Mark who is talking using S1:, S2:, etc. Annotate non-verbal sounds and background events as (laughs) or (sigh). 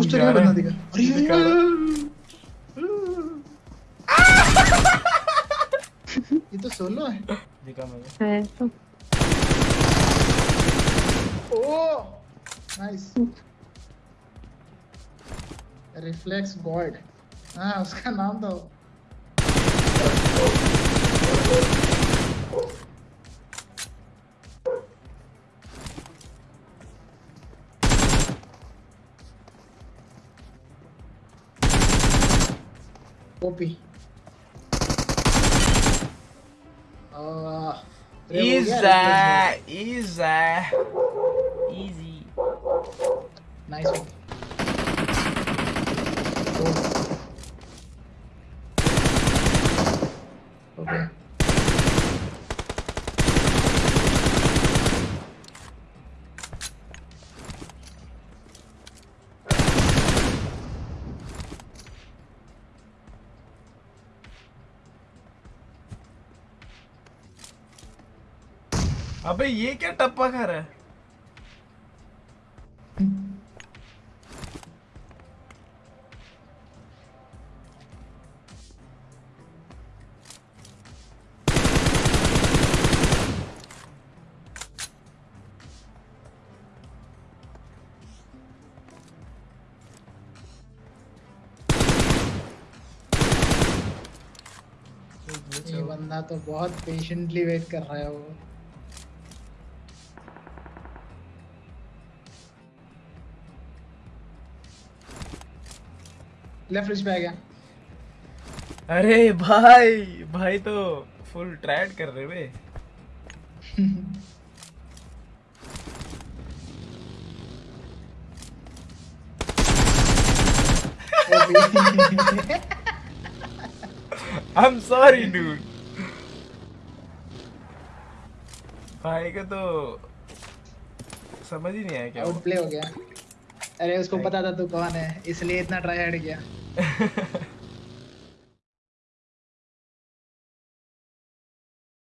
S1: gusto de la fanática. ¿Y tú solo? Dígame. Eso.
S2: Oh! Nice.
S3: Reflex board.
S1: Ah, os canal da. हाँ उसका नाम था वो। OP आह, अरे हो गया reflex
S2: Easy, easy, easy.
S1: god. Nice one.
S2: अबे ये क्या टप्पा खा रहा है?
S1: ये बंदा तो बहुत पेशेंटली वेट कर रहा है वो। लेफ़्ट रिच पे आ गया।
S2: अरे भाई भाई तो फुल ट्रायड कर रहे वे। आई एम सॉरी डूड भाई का तो समझ ही नहीं आया क्या
S1: आउट प्ले हो गया। अरे उसको पता था तू कौन है इसलिए इतना ट्राई हार्ड किया। (laughs)